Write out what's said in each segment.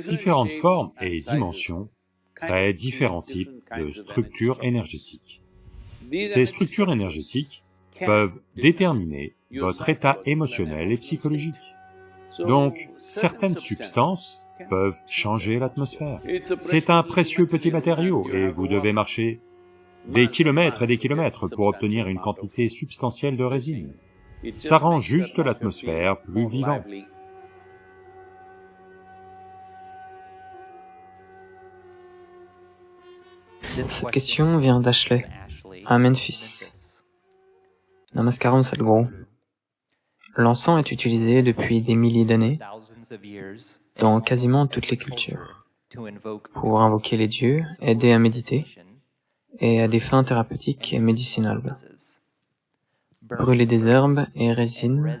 Différentes formes et dimensions créent différents types de structures énergétiques. Ces structures énergétiques peuvent déterminer votre état émotionnel et psychologique. Donc, certaines substances peuvent changer l'atmosphère. C'est un précieux petit matériau et vous devez marcher des kilomètres et des kilomètres pour obtenir une quantité substantielle de résine. Ça rend juste l'atmosphère plus vivante. Cette question vient d'Ashley, à Memphis. Namaskaram Sadhguru. L'encens est utilisé depuis des milliers d'années dans quasiment toutes les cultures pour invoquer les dieux, aider à méditer et à des fins thérapeutiques et médicinales. Brûler des herbes et résines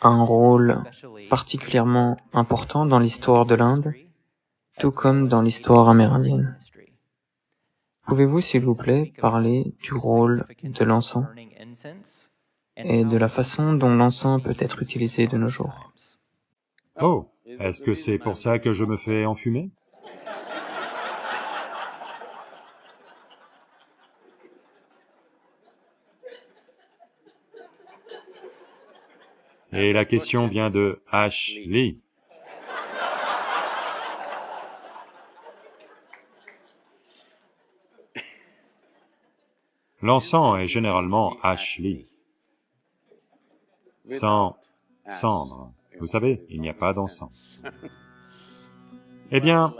a un rôle particulièrement important dans l'histoire de l'Inde, tout comme dans l'histoire amérindienne. Pouvez-vous, s'il vous plaît, parler du rôle de l'encens et de la façon dont l'encens peut être utilisé de nos jours? Oh, est-ce que c'est pour ça que je me fais enfumer? Et la question vient de Ashley. L'encens est généralement Ashley. Sans cendre. Vous savez, il n'y a pas d'encens. Eh bien,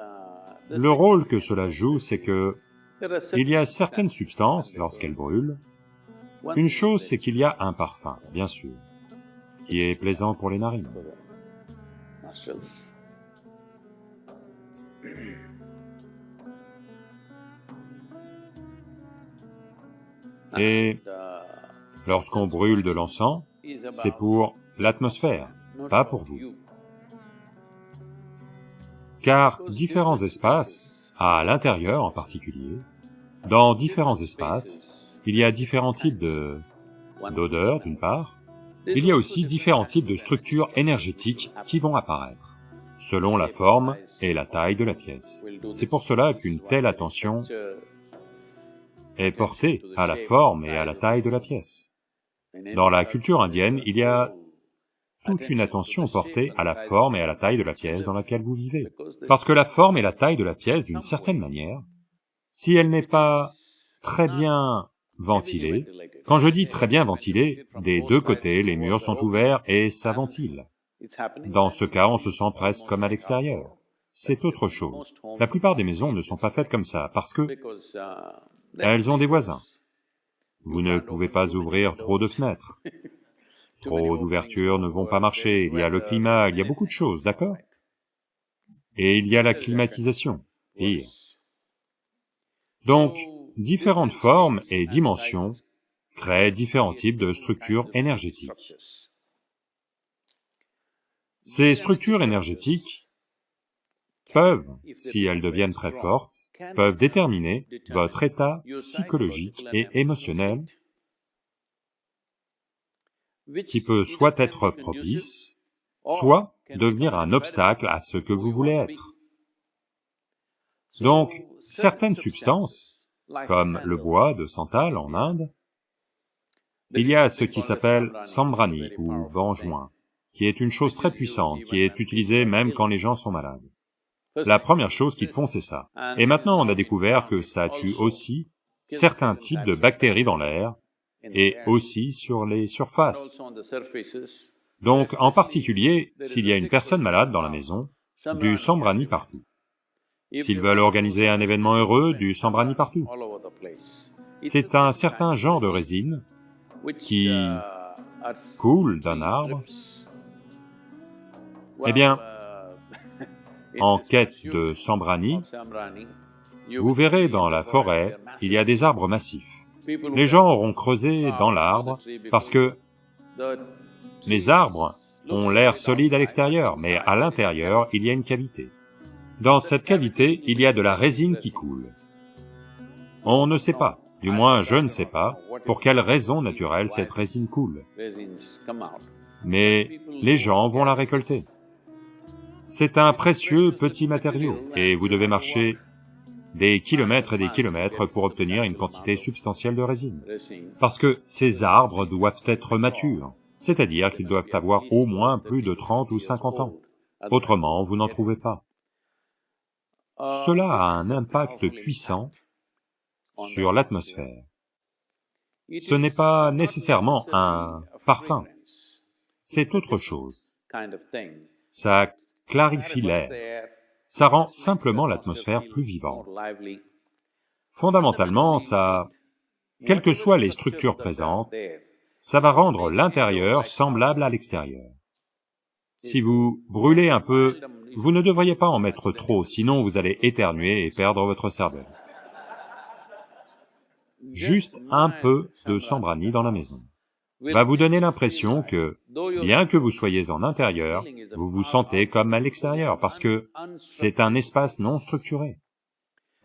le rôle que cela joue, c'est que il y a certaines substances, lorsqu'elles brûlent, une chose c'est qu'il y a un parfum, bien sûr qui est plaisant pour les narines. Et lorsqu'on brûle de l'encens, c'est pour l'atmosphère, pas pour vous. Car différents espaces, à l'intérieur en particulier, dans différents espaces, il y a différents types de d'odeurs d'une part, il y a aussi différents types de structures énergétiques qui vont apparaître, selon la forme et la taille de la pièce. C'est pour cela qu'une telle attention est portée à la forme et à la taille de la pièce. Dans la culture indienne, il y a toute une attention portée à la forme et à la taille de la pièce dans laquelle vous vivez. Parce que la forme et la taille de la pièce, d'une certaine manière, si elle n'est pas très bien ventilée, quand je dis très bien ventilé, des deux côtés, les murs sont ouverts et ça ventile. Dans ce cas, on se sent presque comme à l'extérieur. C'est autre chose. La plupart des maisons ne sont pas faites comme ça, parce que elles ont des voisins. Vous ne pouvez pas ouvrir trop de fenêtres. Trop d'ouvertures ne vont pas marcher, il y a le climat, il y a beaucoup de choses, d'accord Et il y a la climatisation, pire. Donc, différentes formes et dimensions créent différents types de structures énergétiques. Ces structures énergétiques peuvent, si elles deviennent très fortes, peuvent déterminer votre état psychologique et émotionnel qui peut soit être propice, soit devenir un obstacle à ce que vous voulez être. Donc, certaines substances, comme le bois de santal en Inde, il y a ce qui s'appelle sambrani ou vengeoin, qui est une chose très puissante, qui est utilisée même quand les gens sont malades. La première chose qu'ils font, c'est ça. Et maintenant, on a découvert que ça tue aussi certains types de bactéries dans l'air, et aussi sur les surfaces. Donc, en particulier, s'il y a une personne malade dans la maison, du sambrani partout. S'ils veulent organiser un événement heureux, du sambrani partout. C'est un certain genre de résine qui coule d'un arbre, eh bien, en quête de sambrani, vous verrez dans la forêt, il y a des arbres massifs. Les gens auront creusé dans l'arbre parce que les arbres ont l'air solide à l'extérieur, mais à l'intérieur, il y a une cavité. Dans cette cavité, il y a de la résine qui coule. On ne sait pas, du moins je ne sais pas, pour quelle raison naturelle cette résine coule. Mais les gens vont la récolter. C'est un précieux petit matériau, et vous devez marcher des kilomètres et des kilomètres pour obtenir une quantité substantielle de résine. Parce que ces arbres doivent être matures, c'est-à-dire qu'ils doivent avoir au moins plus de 30 ou 50 ans. Autrement, vous n'en trouvez pas. Cela a un impact puissant sur l'atmosphère. Ce n'est pas nécessairement un parfum, c'est autre chose. Clarifie l'air, ça rend simplement l'atmosphère plus vivante. Fondamentalement, ça... Quelles que soient les structures présentes, ça va rendre l'intérieur semblable à l'extérieur. Si vous brûlez un peu, vous ne devriez pas en mettre trop, sinon vous allez éternuer et perdre votre cervelle. Juste un peu de sambrani dans la maison va vous donner l'impression que, bien que vous soyez en intérieur, vous vous sentez comme à l'extérieur, parce que c'est un espace non structuré.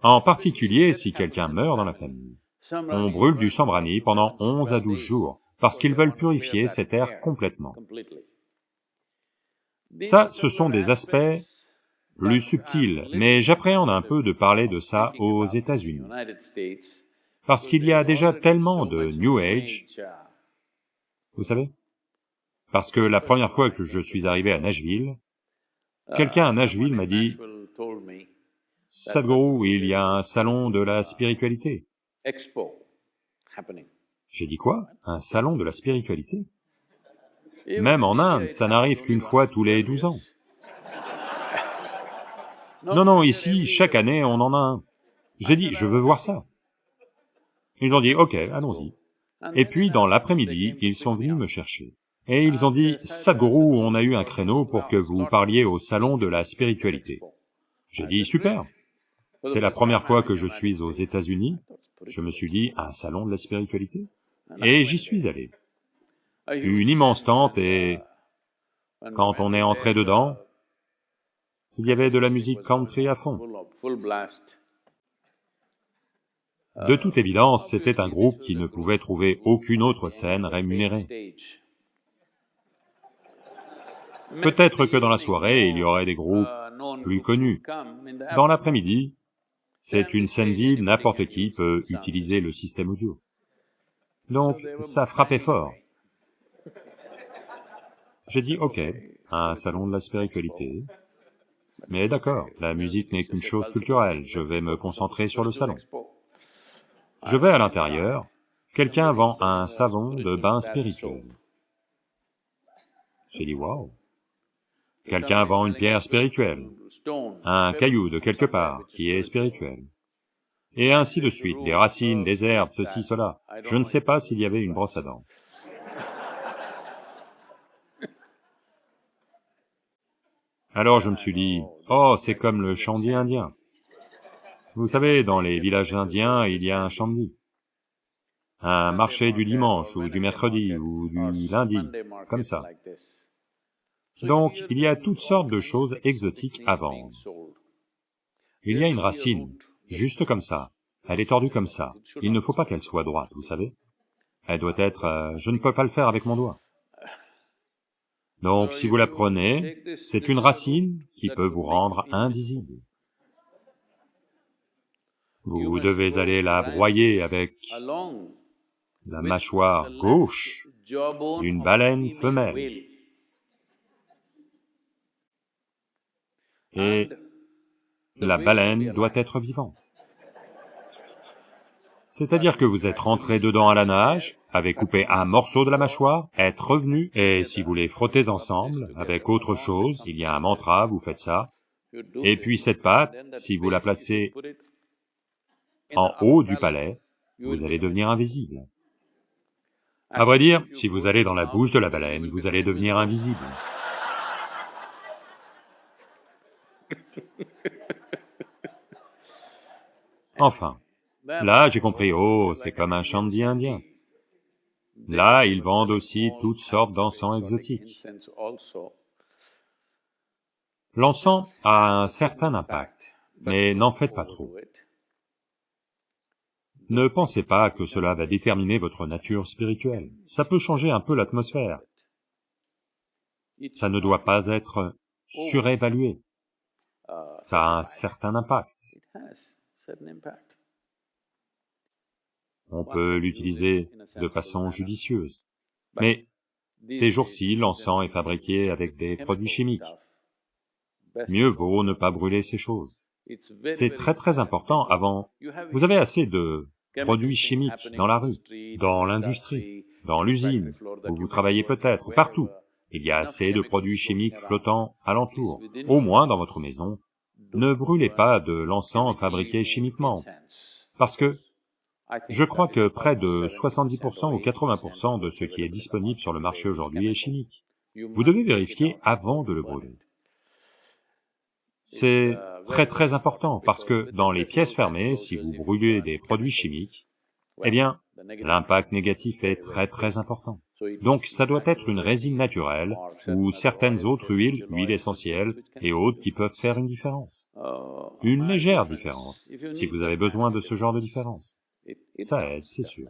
En particulier si quelqu'un meurt dans la famille. On brûle du sambrani pendant 11 à 12 jours, parce qu'ils veulent purifier cet air complètement. Ça, ce sont des aspects plus subtils, mais j'appréhende un peu de parler de ça aux États-Unis. Parce qu'il y a déjà tellement de New Age vous savez? Parce que la première fois que je suis arrivé à Nashville, quelqu'un à Nashville m'a dit, « Sadhguru, il y a un salon de la spiritualité. » J'ai dit quoi? Un salon de la spiritualité? Même en Inde, ça n'arrive qu'une fois tous les douze ans. Non, non, ici, chaque année, on en a un. J'ai dit, je veux voir ça. Ils ont dit, ok, allons-y. Et puis, dans l'après-midi, ils sont venus me chercher. Et ils ont dit, « Sadhguru, on a eu un créneau pour que vous parliez au salon de la spiritualité. » J'ai dit, « Super !» C'est la première fois que je suis aux États-Unis, je me suis dit, un salon de la spiritualité Et j'y suis allé. Une immense tente et... Quand on est entré dedans, il y avait de la musique country à fond. De toute évidence, c'était un groupe qui ne pouvait trouver aucune autre scène rémunérée. Peut-être que dans la soirée, il y aurait des groupes plus connus. Dans l'après-midi, c'est une scène vide, n'importe qui peut utiliser le système audio. Donc, ça frappait fort. J'ai dit, ok, un salon de la spiritualité, mais d'accord, la musique n'est qu'une chose culturelle, je vais me concentrer sur le salon. Je vais à l'intérieur, quelqu'un vend un savon de bain spirituel. J'ai dit, waouh Quelqu'un vend une pierre spirituelle, un caillou de quelque part qui est spirituel. Et ainsi de suite, des racines, des herbes, ceci, cela. Je ne sais pas s'il y avait une brosse à dents. Alors je me suis dit, oh, c'est comme le chandier indien. Vous savez, dans les villages indiens, il y a un shamdi, un marché du dimanche, ou du mercredi, ou du lundi, comme ça. Donc, il y a toutes sortes de choses exotiques à vendre. Il y a une racine, juste comme ça, elle est tordue comme ça, il ne faut pas qu'elle soit droite, vous savez Elle doit être... Euh, je ne peux pas le faire avec mon doigt. Donc, si vous la prenez, c'est une racine qui peut vous rendre invisible. Vous devez aller la broyer avec la mâchoire gauche d'une baleine femelle. Et la baleine doit être vivante. C'est-à-dire que vous êtes rentré dedans à la nage, avez coupé un morceau de la mâchoire, êtes revenu, et si vous les frottez ensemble, avec autre chose, il y a un mantra, vous faites ça, et puis cette patte, si vous la placez en haut du palais, vous allez devenir invisible. À vrai dire, si vous allez dans la bouche de la baleine, vous allez devenir invisible. Enfin, là j'ai compris, oh, c'est comme un chandi indien. Là, ils vendent aussi toutes sortes d'encens exotiques. L'encens a un certain impact, mais n'en faites pas trop. Ne pensez pas que cela va déterminer votre nature spirituelle, ça peut changer un peu l'atmosphère. Ça ne doit pas être surévalué. Ça a un certain impact. On peut l'utiliser de façon judicieuse. Mais ces jours-ci, l'encens est fabriqué avec des produits chimiques. Mieux vaut ne pas brûler ces choses. C'est très très important avant... Vous avez assez de produits chimiques dans la rue, dans l'industrie, dans l'usine, où vous travaillez peut-être, partout. Il y a assez de produits chimiques flottants alentour, au moins dans votre maison. Ne brûlez pas de l'encens fabriqué chimiquement, parce que je crois que près de 70% ou 80% de ce qui est disponible sur le marché aujourd'hui est chimique. Vous devez vérifier avant de le brûler. C'est très très important, parce que dans les pièces fermées, si vous brûlez des produits chimiques, eh bien, l'impact négatif est très très important. Donc ça doit être une résine naturelle, ou certaines autres huiles, huiles essentielles et autres qui peuvent faire une différence. Une légère différence, si vous avez besoin de ce genre de différence. Ça aide, c'est sûr.